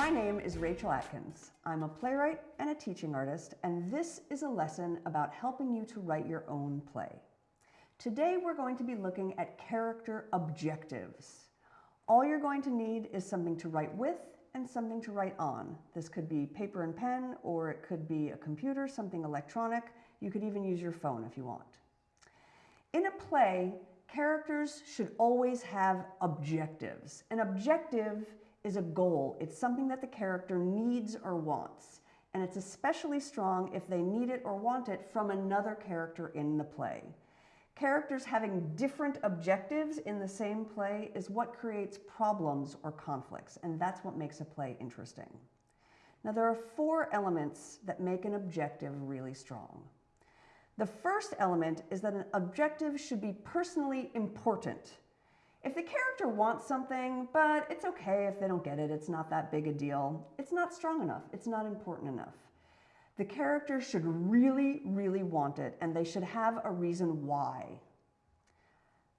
My name is Rachel Atkins. I'm a playwright and a teaching artist, and this is a lesson about helping you to write your own play. Today we're going to be looking at character objectives. All you're going to need is something to write with and something to write on. This could be paper and pen, or it could be a computer, something electronic. You could even use your phone if you want. In a play, characters should always have objectives. An objective is a goal. It's something that the character needs or wants. And it's especially strong if they need it or want it from another character in the play. Characters having different objectives in the same play is what creates problems or conflicts, and that's what makes a play interesting. Now, there are four elements that make an objective really strong. The first element is that an objective should be personally important. If the character wants something, but it's okay if they don't get it, it's not that big a deal, it's not strong enough, it's not important enough. The character should really, really want it, and they should have a reason why.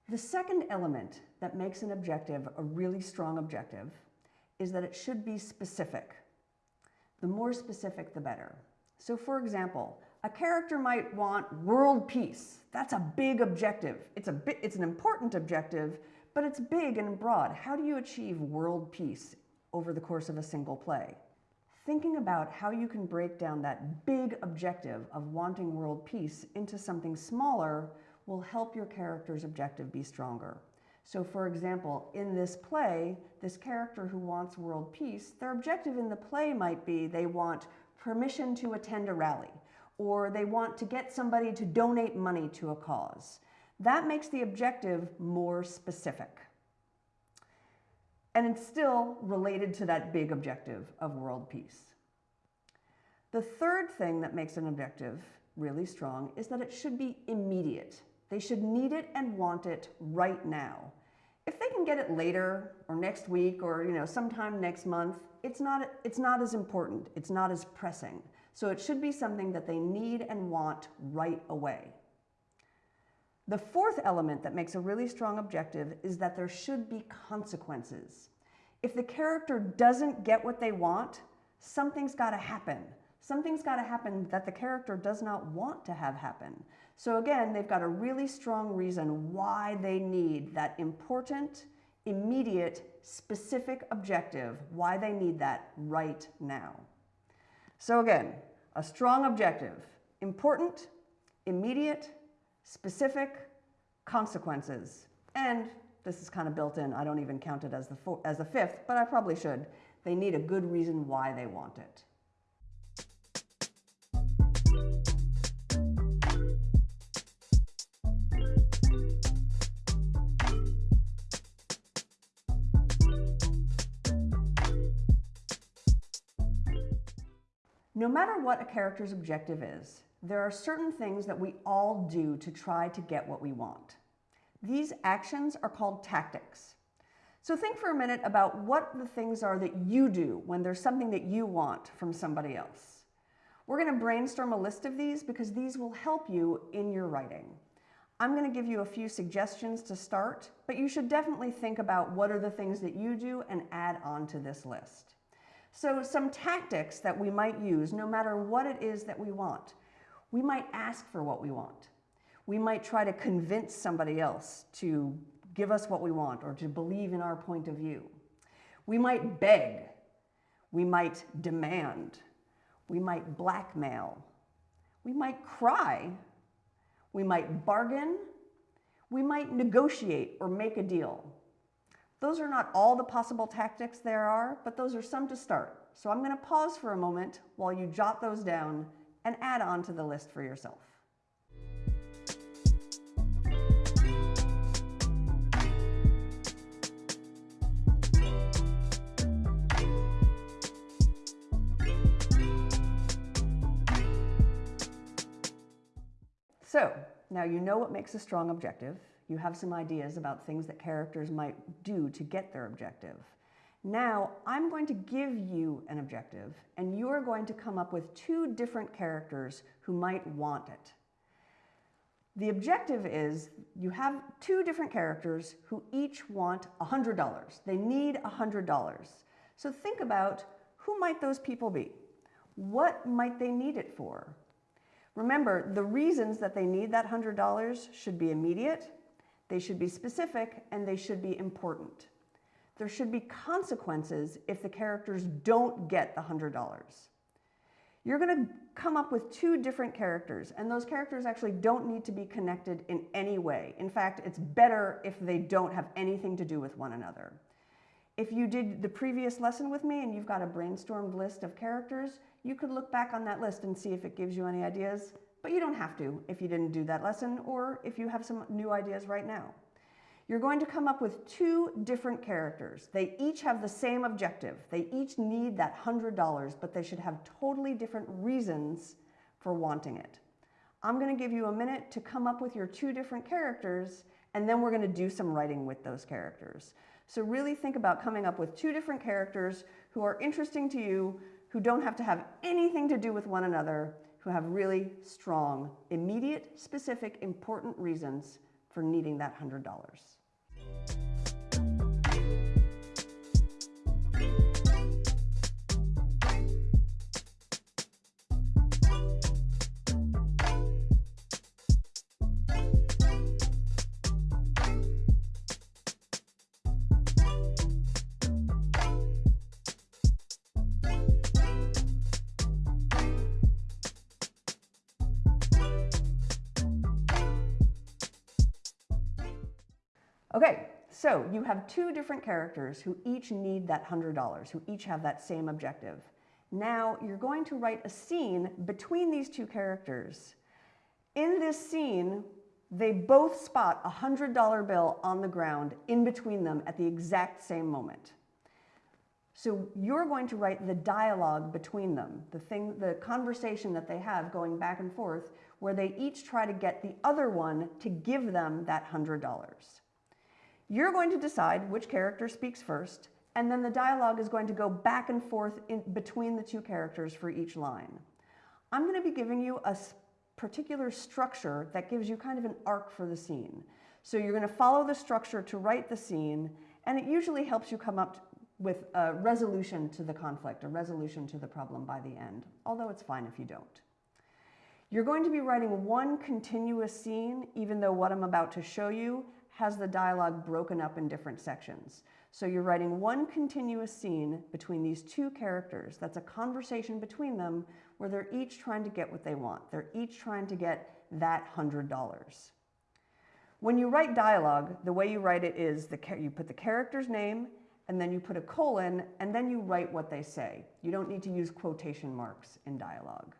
The second element that makes an objective a really strong objective is that it should be specific. The more specific, the better. So for example, a character might want world peace. That's a big objective. It's, a bit, it's an important objective, but it's big and broad. How do you achieve world peace over the course of a single play? Thinking about how you can break down that big objective of wanting world peace into something smaller will help your character's objective be stronger. So for example, in this play, this character who wants world peace, their objective in the play might be they want permission to attend a rally, or they want to get somebody to donate money to a cause. That makes the objective more specific. And it's still related to that big objective of world peace. The third thing that makes an objective really strong is that it should be immediate. They should need it and want it right now. If they can get it later or next week or you know sometime next month, it's not, it's not as important. It's not as pressing. So it should be something that they need and want right away. The fourth element that makes a really strong objective is that there should be consequences. If the character doesn't get what they want, something's got to happen. Something's got to happen that the character does not want to have happen. So again, they've got a really strong reason why they need that important, immediate, specific objective, why they need that right now. So again, a strong objective, important, immediate, specific consequences. And this is kind of built in. I don't even count it as the, four, as the fifth, but I probably should. They need a good reason why they want it. No matter what a character's objective is, there are certain things that we all do to try to get what we want. These actions are called tactics. So think for a minute about what the things are that you do when there's something that you want from somebody else. We're going to brainstorm a list of these because these will help you in your writing. I'm going to give you a few suggestions to start, but you should definitely think about what are the things that you do and add on to this list. So some tactics that we might use no matter what it is that we want. We might ask for what we want. We might try to convince somebody else to give us what we want or to believe in our point of view. We might beg. We might demand. We might blackmail. We might cry. We might bargain. We might negotiate or make a deal. Those are not all the possible tactics there are, but those are some to start. So I'm going to pause for a moment while you jot those down and add on to the list for yourself. So now you know what makes a strong objective. You have some ideas about things that characters might do to get their objective. Now, I'm going to give you an objective, and you are going to come up with two different characters who might want it. The objective is you have two different characters who each want $100. They need $100. So think about Who might those people be? What might they need it for? Remember, the reasons that they need that $100 should be immediate, they should be specific, and they should be important. There should be consequences if the characters don't get the $100. You're going to come up with two different characters, and those characters actually don't need to be connected in any way. In fact, it's better if they don't have anything to do with one another. If you did the previous lesson with me and you've got a brainstormed list of characters, you could look back on that list and see if it gives you any ideas, but you don't have to if you didn't do that lesson or if you have some new ideas right now. You're going to come up with two different characters. They each have the same objective. They each need that $100, but they should have totally different reasons for wanting it. I'm going to give you a minute to come up with your two different characters, and then we're going to do some writing with those characters. So really think about coming up with two different characters who are interesting to you, who don't have to have anything to do with one another, who have really strong, immediate, specific, important reasons for needing that $100. Okay, so you have two different characters who each need that $100, who each have that same objective. Now you're going to write a scene between these two characters. In this scene, they both spot a $100 bill on the ground in between them at the exact same moment. So you're going to write the dialogue between them, the thing, the conversation that they have going back and forth, where they each try to get the other one to give them that $100. You're going to decide which character speaks first, and then the dialogue is going to go back and forth in between the two characters for each line. I'm going to be giving you a particular structure that gives you kind of an arc for the scene. So you're going to follow the structure to write the scene, and it usually helps you come up with a resolution to the conflict, a resolution to the problem by the end, although it's fine if you don't. You're going to be writing one continuous scene, even though what I'm about to show you has the dialogue broken up in different sections. So you're writing one continuous scene between these two characters. That's a conversation between them where they're each trying to get what they want. They're each trying to get that $100. When you write dialogue, the way you write it is the, you put the character's name and then you put a colon and then you write what they say. You don't need to use quotation marks in dialogue.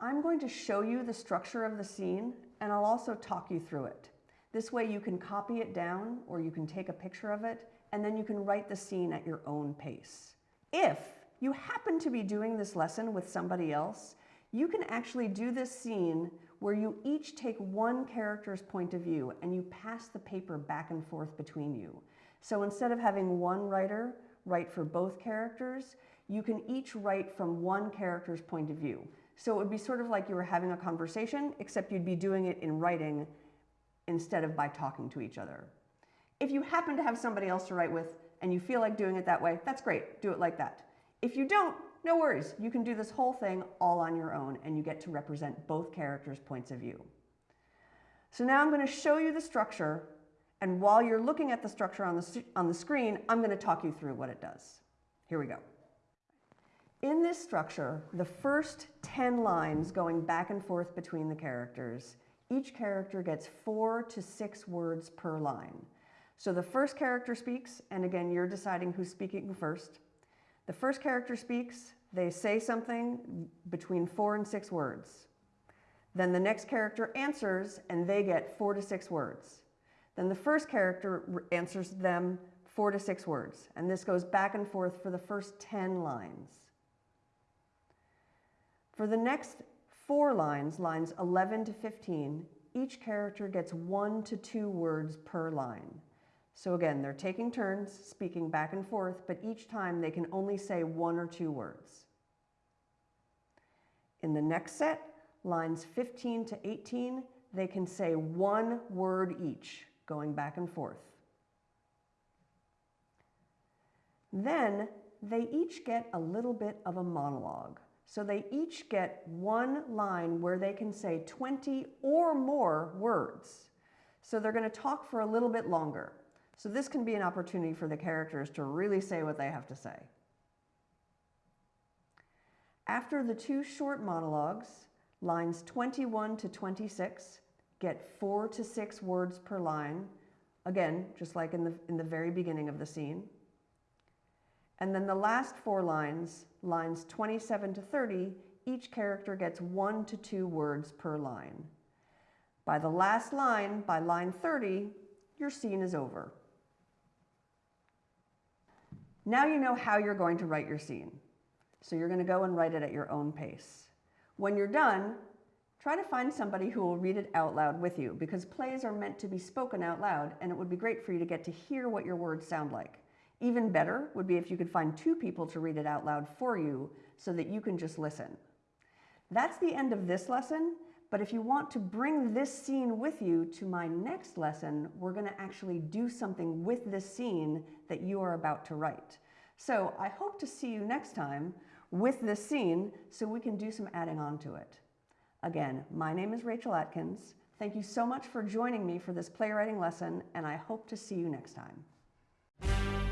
I'm going to show you the structure of the scene and I'll also talk you through it. This way you can copy it down or you can take a picture of it and then you can write the scene at your own pace. If you happen to be doing this lesson with somebody else, you can actually do this scene where you each take one character's point of view and you pass the paper back and forth between you. So instead of having one writer write for both characters, you can each write from one character's point of view. So it would be sort of like you were having a conversation, except you'd be doing it in writing instead of by talking to each other. If you happen to have somebody else to write with and you feel like doing it that way, that's great. Do it like that. If you don't, no worries. You can do this whole thing all on your own and you get to represent both characters' points of view. So now I'm going to show you the structure and while you're looking at the structure on the, on the screen, I'm going to talk you through what it does. Here we go. In this structure, the first 10 lines going back and forth between the characters each character gets four to six words per line. So the first character speaks, and again, you're deciding who's speaking first. The first character speaks, they say something between four and six words. Then the next character answers, and they get four to six words. Then the first character answers them four to six words, and this goes back and forth for the first 10 lines. For the next four lines, lines 11 to 15, each character gets one to two words per line. So again, they're taking turns speaking back and forth, but each time they can only say one or two words. In the next set, lines 15 to 18, they can say one word each, going back and forth. Then they each get a little bit of a monologue. So they each get one line where they can say 20 or more words. So they're going to talk for a little bit longer. So this can be an opportunity for the characters to really say what they have to say. After the two short monologues, lines 21 to 26 get four to six words per line, again, just like in the, in the very beginning of the scene. And then the last four lines, lines 27 to 30, each character gets one to two words per line. By the last line, by line 30, your scene is over. Now you know how you're going to write your scene. So you're going to go and write it at your own pace. When you're done, try to find somebody who will read it out loud with you because plays are meant to be spoken out loud and it would be great for you to get to hear what your words sound like. Even better would be if you could find two people to read it out loud for you so that you can just listen. That's the end of this lesson, but if you want to bring this scene with you to my next lesson, we're going to actually do something with this scene that you are about to write. So I hope to see you next time with this scene so we can do some adding on to it. Again, my name is Rachel Atkins. Thank you so much for joining me for this playwriting lesson, and I hope to see you next time.